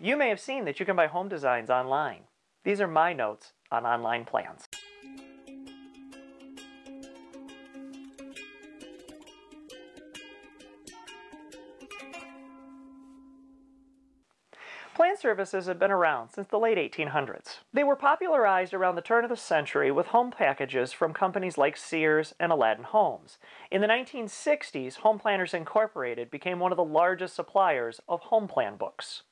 You may have seen that you can buy home designs online. These are my notes on online plans. Plan services have been around since the late 1800s. They were popularized around the turn of the century with home packages from companies like Sears and Aladdin Homes. In the 1960s, Home Planners Incorporated became one of the largest suppliers of home plan books.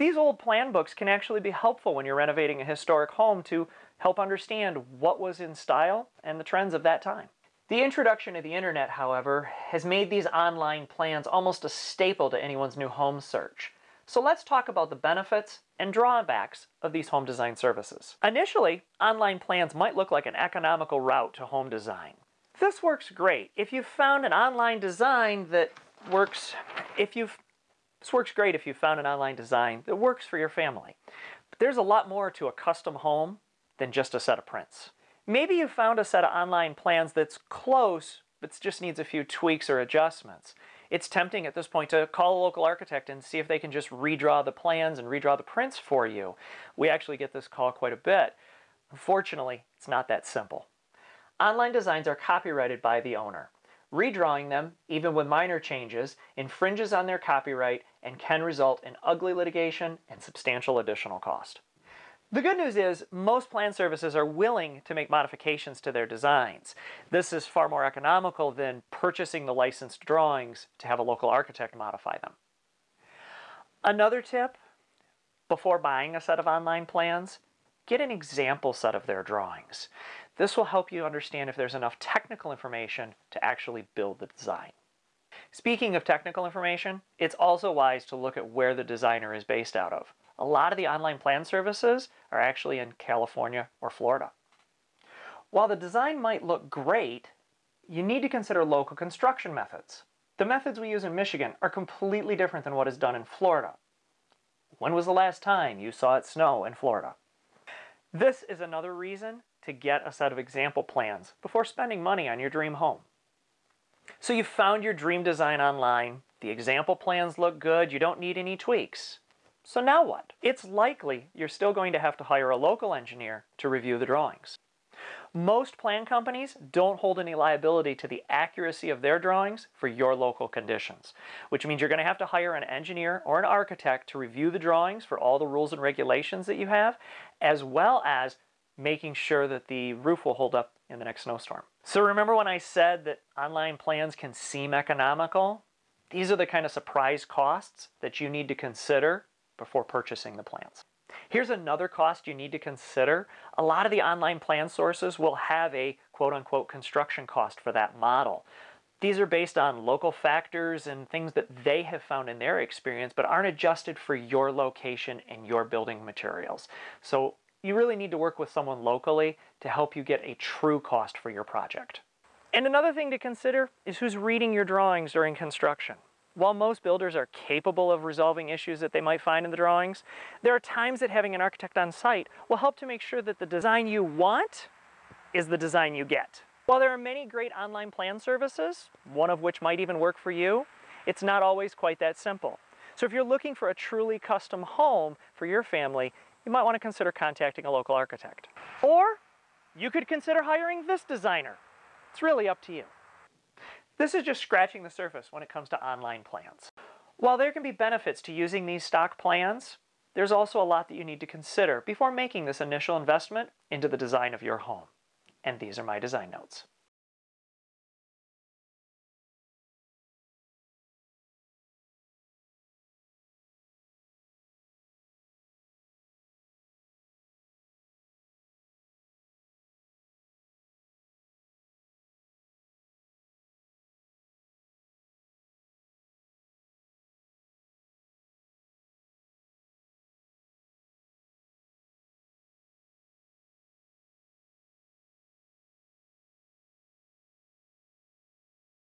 These old plan books can actually be helpful when you're renovating a historic home to help understand what was in style and the trends of that time. The introduction of the internet, however, has made these online plans almost a staple to anyone's new home search. So let's talk about the benefits and drawbacks of these home design services. Initially, online plans might look like an economical route to home design. This works great if you've found an online design that works if you've this works great if you've found an online design that works for your family. But there's a lot more to a custom home than just a set of prints. Maybe you found a set of online plans that's close, but just needs a few tweaks or adjustments it's tempting at this point to call a local architect and see if they can just redraw the plans and redraw the prints for you. We actually get this call quite a bit. Unfortunately, it's not that simple. Online designs are copyrighted by the owner. Redrawing them, even with minor changes, infringes on their copyright and can result in ugly litigation and substantial additional cost. The good news is most plan services are willing to make modifications to their designs. This is far more economical than purchasing the licensed drawings to have a local architect modify them. Another tip, before buying a set of online plans, get an example set of their drawings. This will help you understand if there's enough technical information to actually build the design. Speaking of technical information, it's also wise to look at where the designer is based out of a lot of the online plan services are actually in California or Florida. While the design might look great, you need to consider local construction methods. The methods we use in Michigan are completely different than what is done in Florida. When was the last time you saw it snow in Florida? This is another reason to get a set of example plans before spending money on your dream home. So you found your dream design online, the example plans look good, you don't need any tweaks. So now what? It's likely you're still going to have to hire a local engineer to review the drawings. Most plan companies don't hold any liability to the accuracy of their drawings for your local conditions, which means you're going to have to hire an engineer or an architect to review the drawings for all the rules and regulations that you have, as well as making sure that the roof will hold up in the next snowstorm. So remember when I said that online plans can seem economical? These are the kind of surprise costs that you need to consider before purchasing the plans. Here's another cost you need to consider. A lot of the online plan sources will have a quote unquote construction cost for that model. These are based on local factors and things that they have found in their experience, but aren't adjusted for your location and your building materials. So you really need to work with someone locally to help you get a true cost for your project. And another thing to consider is who's reading your drawings during construction. While most builders are capable of resolving issues that they might find in the drawings, there are times that having an architect on site will help to make sure that the design you want is the design you get. While there are many great online plan services, one of which might even work for you, it's not always quite that simple. So if you're looking for a truly custom home for your family, you might want to consider contacting a local architect. Or you could consider hiring this designer. It's really up to you. This is just scratching the surface when it comes to online plans. While there can be benefits to using these stock plans, there's also a lot that you need to consider before making this initial investment into the design of your home. And these are my design notes.